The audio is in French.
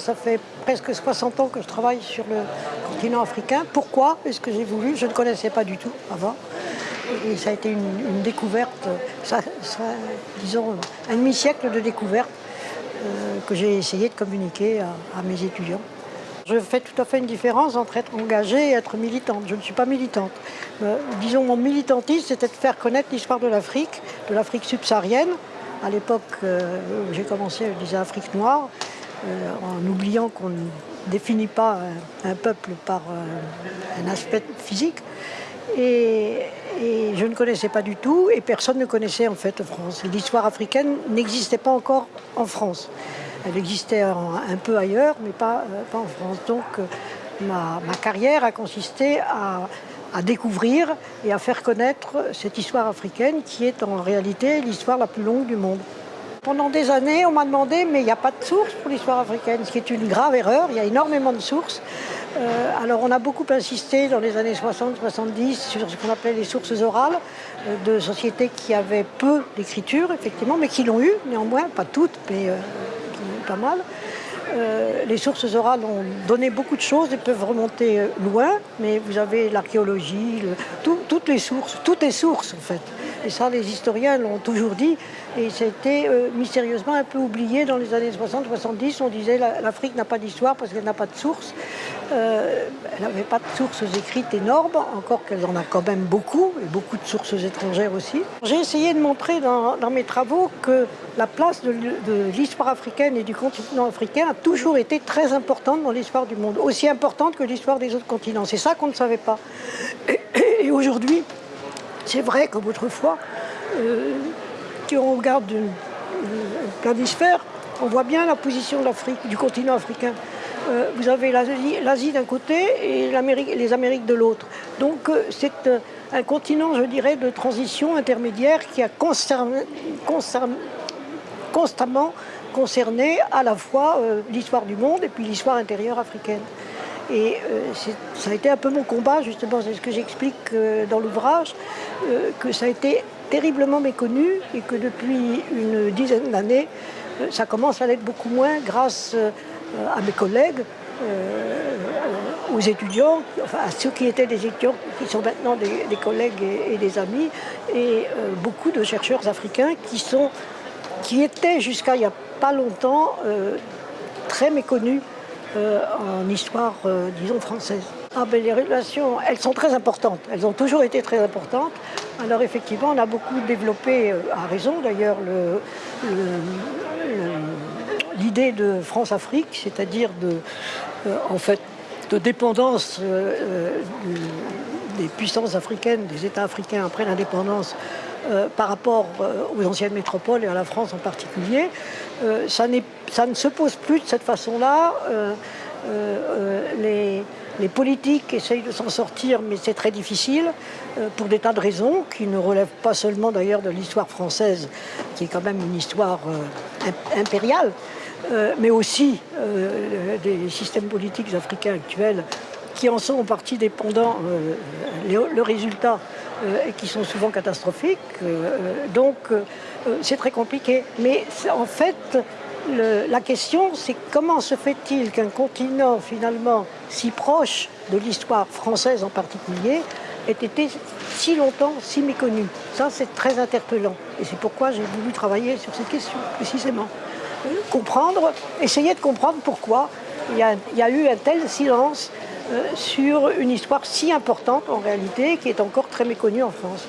Ça fait presque 60 ans que je travaille sur le continent africain. Pourquoi est-ce que j'ai voulu? Je ne connaissais pas du tout avant. Et ça a été une, découverte, disons un demi-siècle de découverte euh, que j'ai essayé de communiquer à, mes étudiants. Je fais tout à fait une différence entre être engagée et être militante. Je ne suis pas militante. Euh, disons, mon militantisme, c'était de faire connaître l'histoire de l'Afrique, de l'Afrique subsaharienne. À l'époque euh, où j'ai commencé, je disais Afrique noire, en oubliant qu'on ne définit pas un, peuple par un aspect physique. Et, je ne connaissais pas du tout et personne ne connaissait en fait France. L'histoire africaine n'existait pas encore en France. Elle existait un peu ailleurs, mais pas, euh, en France. Donc euh, ma, carrière a consisté à, découvrir et à faire connaître cette histoire africaine qui est en réalité l'histoire la plus longue du monde. Pendant des années, on m'a demandé, mais il n'y a pas de source pour l'histoire africaine, ce qui est une grave erreur. Il y a énormément de sources. Euh, alors on a beaucoup insisté dans les années 60-70 sur ce qu'on appelait les sources orales euh, de sociétés qui avaient peu d'écriture, effectivement, mais qui l'ont eu néanmoins, pas toutes, mais euh, pas mal. Les sources orales ont donné beaucoup de choses et peuvent remonter loin, mais vous avez l'archéologie, toutes les sources, toutes les sources en fait. Et ça, les historiens l'ont toujours dit. Et c'était euh, mystérieusement un peu oublié dans les années 60-70. On disait l'Afrique n'a pas d'histoire parce qu'elle n'a pas de sources. Euh, elle n'avait pas de sources écrites énormes, encore qu'elle en a quand même beaucoup, et beaucoup de sources étrangères aussi. J'ai essayé de montrer dans, mes travaux que la place de, l'histoire africaine et du continent africain a toujours été très importante dans l'histoire du monde, aussi importante que l'histoire des autres continents. C'est ça qu'on ne savait pas. et aujourd'hui, c'est vrai comme autrefois, euh, si on regarde le planisphère, on voit bien la position du continent africain. Euh, vous avez l'Asie d'un côté et les Amériques de l'autre. Donc euh, c'est un continent, je dirais, de transition intermédiaire qui a constamment concerné à la fois l'histoire du monde et puis l'histoire intérieure africaine. Et euh, ça a été un peu mon combat, justement, c'est ce que j'explique euh, dans l'ouvrage, euh, que ça a été terriblement méconnu et que depuis une dizaine d'années, ça commence à l'être beaucoup moins grâce à mes collègues, aux étudiants, enfin à ceux qui étaient des étudiants, qui sont maintenant des, collègues et, des amis, et beaucoup de chercheurs africains qui, sont, qui étaient jusqu'à il n'y a pas longtemps très méconnus euh, en histoire, euh, disons, française. Ah ben, les relations, elles sont très importantes. Elles ont toujours été très importantes. Alors effectivement, on a beaucoup développé, euh, à raison d'ailleurs, l'idée de France-Afrique, c'est-à-dire de, en fait, de dépendance des puissances africaines, des États africains après l'indépendance par rapport aux anciennes métropoles et à la France en particulier. Euh, ça, ne se pose plus de cette façon-là. Euh, euh, les, politiques essayent de s'en sortir, mais c'est très difficile, pour des tas de raisons, qui ne relèvent pas seulement d'ailleurs de l'histoire française, qui est quand même une histoire impériale, mais aussi des systèmes politiques africains actuels qui en sont en partie dépendants, le résultat, qui sont souvent catastrophiques. donc euh, c'est très compliqué. Mais en fait, la question, c'est comment se fait-il qu'un continent finalement si proche de l'histoire française en particulier ait été si longtemps si méconnu? Ça, c'est très interpellant. Et c'est pourquoi j'ai voulu travailler sur cette question, précisément. Comprendre, essayer de comprendre pourquoi il y a, eu un tel silence euh, sur une histoire si importante en réalité qui est encore très méconnue en France.